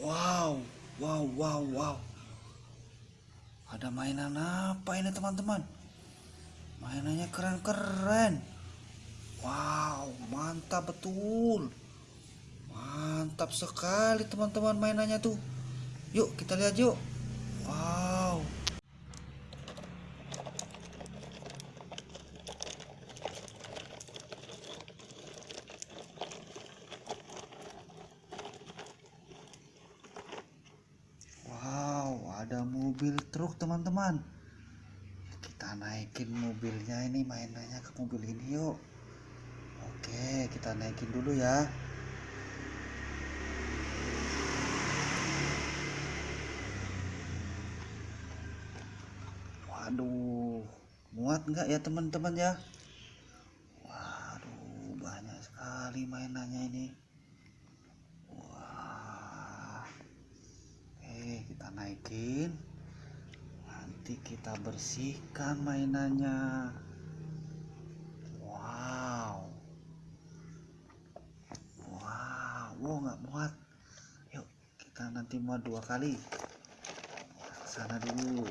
Wow, wow, wow, wow. Ada mainan apa ini teman-teman? Mainannya keren-keren. Wow, mantap betul. Mantap sekali teman-teman mainannya tuh. Yuk kita lihat yuk. Wow. Wow, ada mobil truk teman-teman. Kita naikin mobilnya ini mainannya ke mobil ini yuk. Oke, kita naikin dulu ya. Waduh, muat nggak ya teman-teman ya? Waduh, banyak sekali mainannya ini. Wah, oke kita naikin. Nanti kita bersihkan mainannya. Wow, wow, wow nggak muat. Yuk kita nanti muat dua kali. Sana dulu.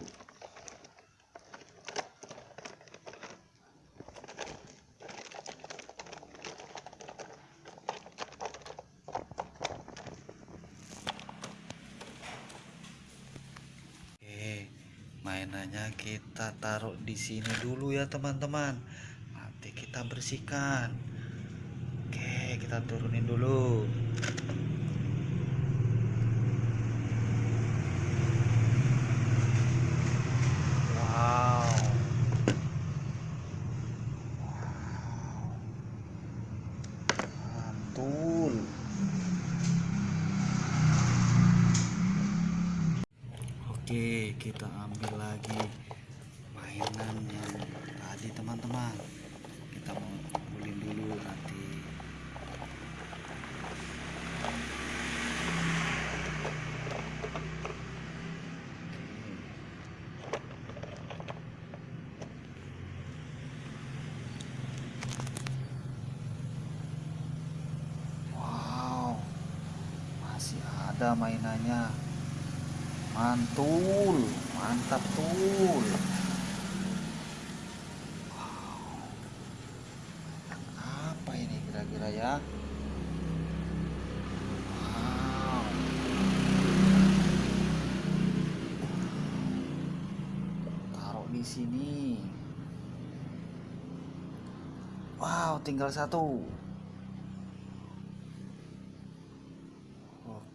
Oke, mainannya kita taruh di sini dulu ya teman-teman. Nanti kita bersihkan. Oke, kita turunin dulu. Oke, kita ambil lagi mainan yang tadi teman-teman. Kita mau kumpulin dulu nanti. Wow, masih ada mainannya. Mantul, mantap tul. Wow. Apa ini kira-kira ya? Taruh di sini. Wow, tinggal satu.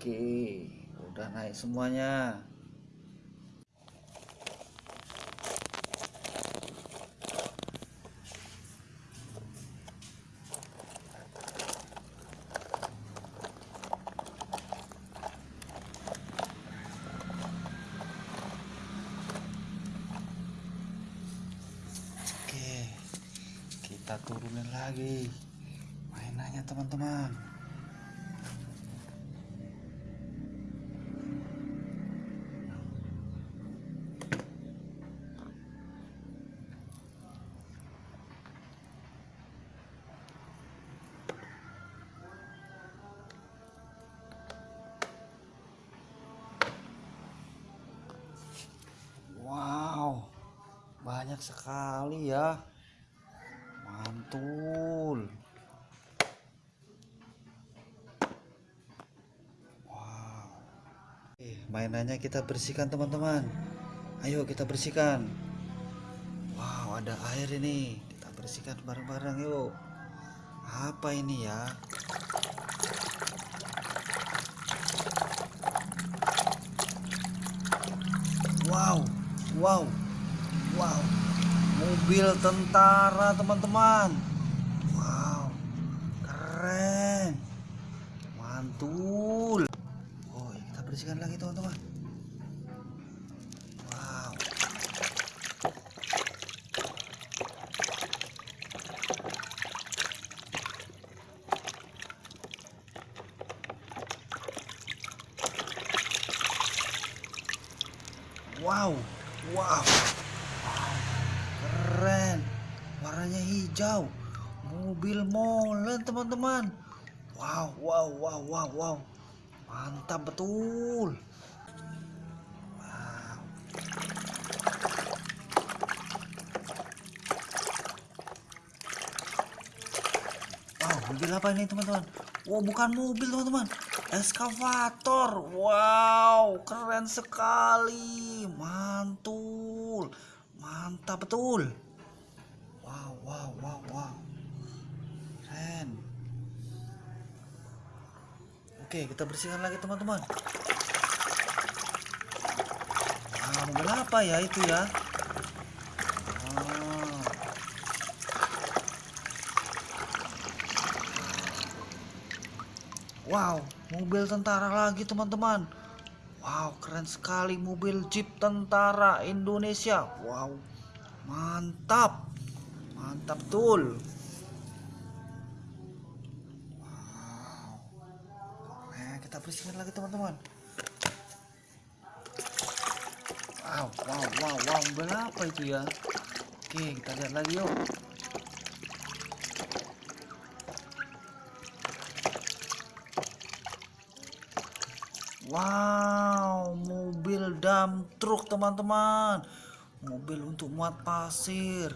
Oke, udah naik semuanya. Oke, kita turunin lagi mainannya teman-teman. Banyak sekali ya. Mantul. Wow. Eh, mainannya kita bersihkan teman-teman. Ayo kita bersihkan. Wow, ada air ini. Kita bersihkan bareng-bareng yuk. Apa ini ya? Wow, wow, wow. Mobil tentara teman-teman. Wow, keren. Mantul. Oh, kita bersihkan lagi teman-teman. Wow. Wow, wow, wow, keren. Warnanya hijau. Mobil molen teman-teman. Wow, wow, wow, wow, wow. mantap betul wow. wow mobil apa ini teman-teman wow bukan mobil teman-teman eskavator wow keren sekali mantul mantap betul wow wow keren oke kita bersihkan lagi teman-teman ah mobil apa ya itu ya. Wow, mobil tentara lagi teman-teman. Wow, keren sekali mobil Jeep tentara Indonesia. Wow, mantap. Mantap betul. Wow. Nah, kita bersihkan lagi teman-teman. Wow, wow, wow, wow, mobil apa itu ya? Oke, kita lihat lagi yuk. Wow, mobil dump truk teman-teman. Mobil untuk muat pasir.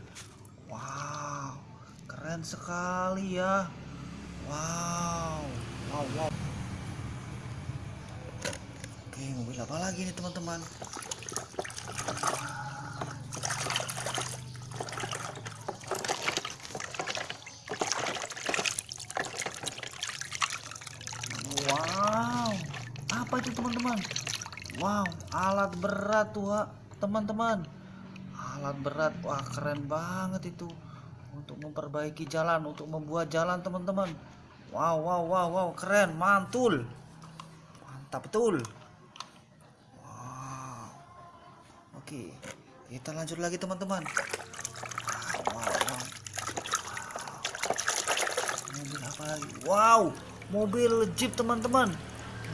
Wow, keren sekali ya. Wow, wow, wow. Oke, mobil apa lagi nih teman-teman? Wow, apa itu teman-teman? Wow, alat berat tuh teman-teman. Alat berat, wah keren banget itu. Untuk memperbaiki jalan, untuk membuat jalan teman-teman. Wow, wow, wow, wow, keren, mantul. Mantap betul. Wow. Oke, kita lanjut lagi teman-teman. Wow, wow, wow. Mobil apa lagi? Wow, mobil Jeep teman-teman.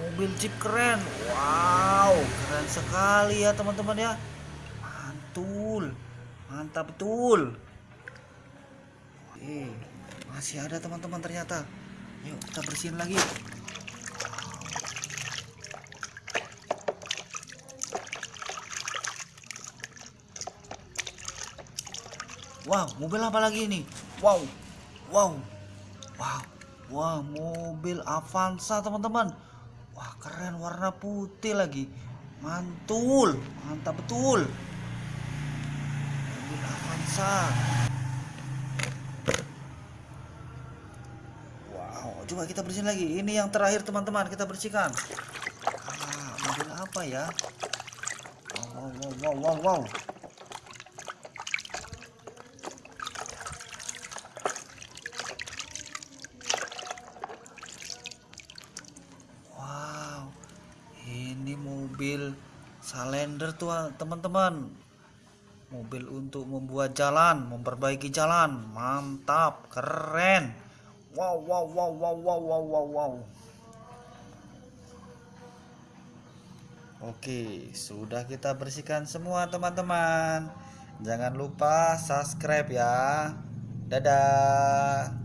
Mobil Jeep keren. Wow, keren sekali ya teman-teman ya. Mantul. Mantap betul. Eh, masih ada teman-teman ternyata. Yuk, kita bersihin lagi. Wow, mobil apa lagi ini? Wow, wow, wow, wah, mobil Avanza teman-teman. Wah, keren warna putih lagi. Mantul, mantap betul. Avanza. Wow, coba kita bersihin lagi. Ini yang terakhir teman-teman, kita bersihkan. Ah, mobil apa ya? Wow, wow, wow, wow, wow. Wow, ini mobil Salender tuh teman-teman. Mobil untuk membuat jalan, memperbaiki jalan. Mantap, keren. Wow, wow, wow, wow, wow, wow, wow, wow. Oke, sudah kita bersihkan semua teman-teman. Jangan lupa subscribe ya. Dadah.